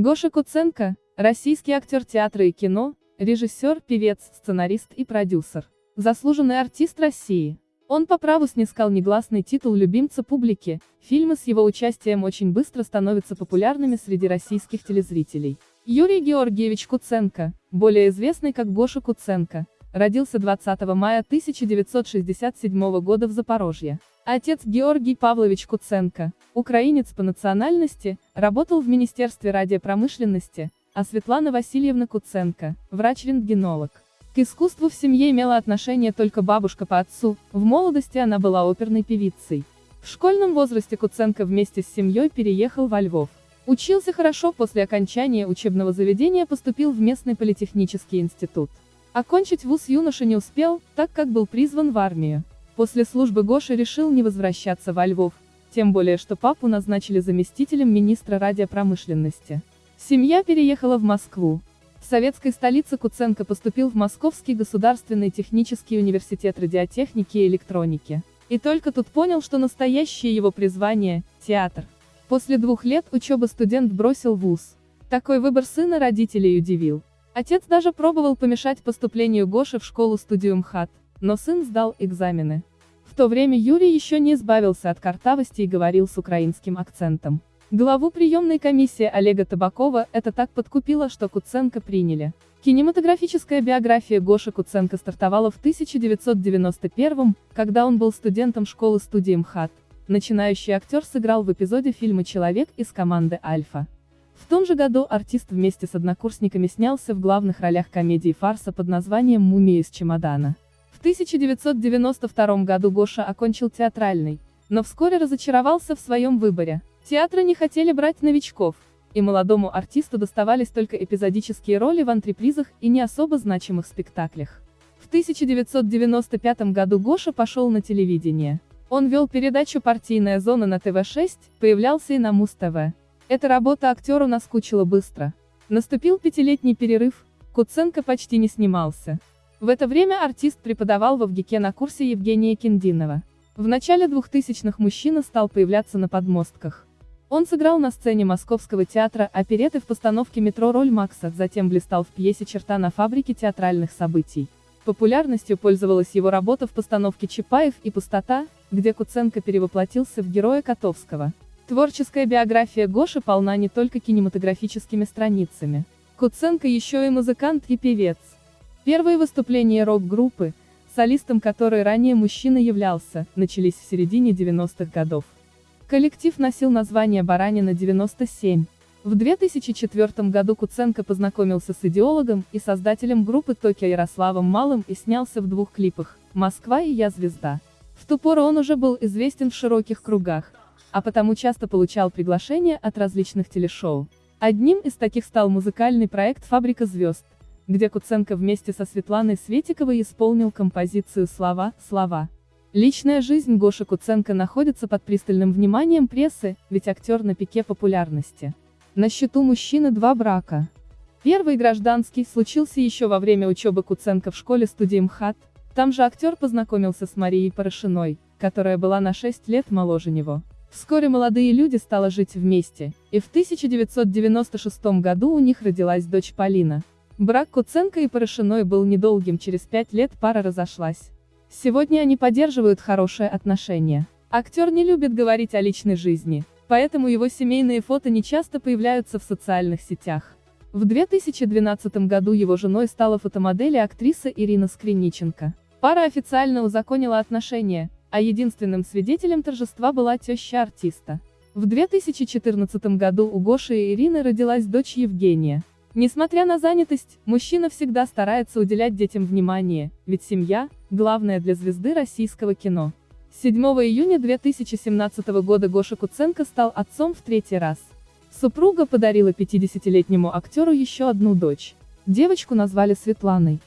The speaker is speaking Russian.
Гоша Куценко – российский актер театра и кино, режиссер, певец, сценарист и продюсер. Заслуженный артист России. Он по праву снискал негласный титул любимца публики, фильмы с его участием очень быстро становятся популярными среди российских телезрителей. Юрий Георгиевич Куценко, более известный как Гоша Куценко, родился 20 мая 1967 года в Запорожье. Отец Георгий Павлович Куценко, украинец по национальности, работал в Министерстве радиопромышленности, а Светлана Васильевна Куценко, врач-рентгенолог. К искусству в семье имела отношение только бабушка по отцу, в молодости она была оперной певицей. В школьном возрасте Куценко вместе с семьей переехал во Львов. Учился хорошо после окончания учебного заведения поступил в местный политехнический институт. Окончить вуз юноша не успел, так как был призван в армию. После службы Гоша решил не возвращаться во Львов, тем более что папу назначили заместителем министра радиопромышленности. Семья переехала в Москву. В советской столице Куценко поступил в Московский государственный технический университет радиотехники и электроники. И только тут понял, что настоящее его призвание – театр. После двух лет учебы студент бросил вуз. Такой выбор сына родителей удивил. Отец даже пробовал помешать поступлению Гоши в школу-студию МХАТ, но сын сдал экзамены. В то время Юрий еще не избавился от картавости и говорил с украинским акцентом. Главу приемной комиссии Олега Табакова это так подкупило, что Куценко приняли. Кинематографическая биография Гоши Куценко стартовала в 1991 когда он был студентом школы-студии МХАТ. Начинающий актер сыграл в эпизоде фильма «Человек» из команды «Альфа». В том же году артист вместе с однокурсниками снялся в главных ролях комедии фарса под названием «Мумия из чемодана». В 1992 году Гоша окончил театральный, но вскоре разочаровался в своем выборе. Театры не хотели брать новичков, и молодому артисту доставались только эпизодические роли в антрепризах и не особо значимых спектаклях. В 1995 году Гоша пошел на телевидение. Он вел передачу «Партийная зона» на ТВ-6, появлялся и на Муз-ТВ. Эта работа актеру наскучила быстро. Наступил пятилетний перерыв, Куценко почти не снимался. В это время артист преподавал в ВГИКе на курсе Евгения Киндинова. В начале 2000-х мужчина стал появляться на подмостках. Он сыграл на сцене Московского театра опереты в постановке «Метро» роль Макса, затем блистал в пьесе «Черта на фабрике театральных событий». Популярностью пользовалась его работа в постановке «Чапаев и пустота», где Куценко перевоплотился в героя Котовского. Творческая биография Гоши полна не только кинематографическими страницами. Куценко еще и музыкант и певец. Первые выступления рок-группы, солистом которой ранее мужчина являлся, начались в середине 90-х годов. Коллектив носил название «Баранина 97». В 2004 году Куценко познакомился с идеологом и создателем группы Токио Ярославом Малым и снялся в двух клипах «Москва» и «Я звезда». В ту пору он уже был известен в широких кругах, а потому часто получал приглашения от различных телешоу. Одним из таких стал музыкальный проект «Фабрика звезд», где Куценко вместе со Светланой Светиковой исполнил композицию «Слова, слова». Личная жизнь Гоши Куценко находится под пристальным вниманием прессы, ведь актер на пике популярности. На счету мужчины два брака. Первый гражданский случился еще во время учебы Куценко в школе студии МХАТ, там же актер познакомился с Марией Порошиной, которая была на 6 лет моложе него. Вскоре молодые люди стали жить вместе, и в 1996 году у них родилась дочь Полина. Брак Куценко и Порошиной был недолгим, через пять лет пара разошлась. Сегодня они поддерживают хорошие отношения. Актер не любит говорить о личной жизни, поэтому его семейные фото не часто появляются в социальных сетях. В 2012 году его женой стала фотомодель и актриса Ирина Скриниченко. Пара официально узаконила отношения, а единственным свидетелем торжества была теща артиста. В 2014 году у Гоши и Ирины родилась дочь Евгения. Несмотря на занятость, мужчина всегда старается уделять детям внимание, ведь семья – главное для звезды российского кино. 7 июня 2017 года Гоша Куценко стал отцом в третий раз. Супруга подарила 50-летнему актеру еще одну дочь. Девочку назвали Светланой.